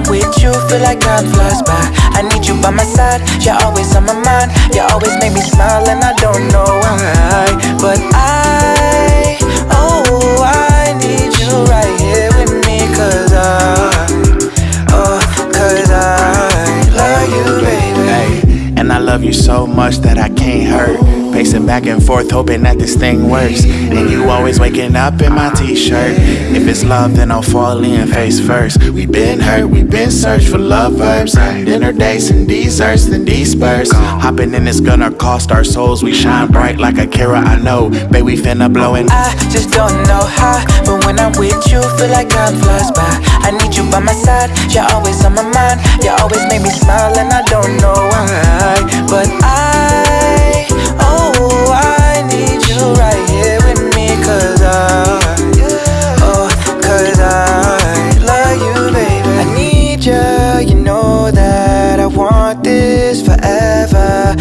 I'm with you, feel like time flies by. I need you by my side, you're always on my mind. You always make me smile, and I don't know why. But I, oh, I need you right here with me, cause I, oh, cause I love you, baby. And I love you so much that I can't hurt. Pacing back and forth, hoping that this thing works. And you always waking up in my t-shirt. If it's love, then I'll fall in face first. We been hurt, we been searched for love verbs. Dinner dates and desserts, then disperse. Hopping in is gonna cost our souls. We shine bright like a Kira, I know. Babe, we finna blowin'. I just don't know how, but when I'm with you, feel like time flies by. I need you by my side, you're always on my mind. You always make me smile, and I don't know why. But I,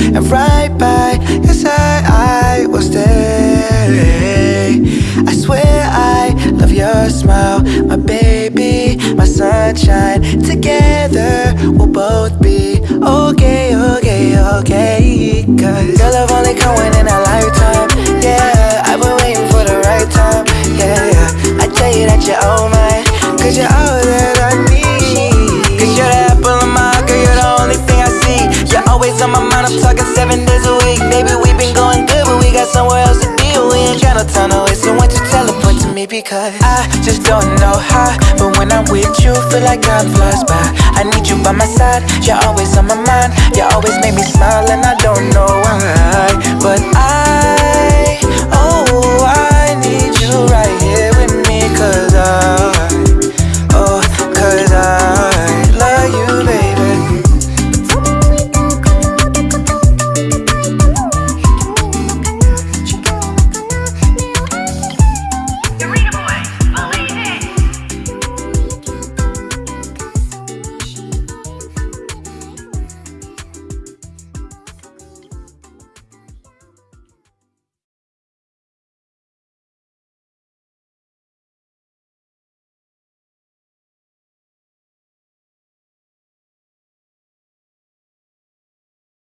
And right by your side, I will stay. I swear I love your smile, my baby, my sunshine. Together, we'll both be okay, okay, okay. Cause girl, I've only come in a lifetime. Yeah, I've been waiting for the right time. Yeah, yeah. I tell you that you're all mine. Cause you're all that with you, feel like time flies by. I need you by my side, you're always on my mind. You always make me smile, and I don't know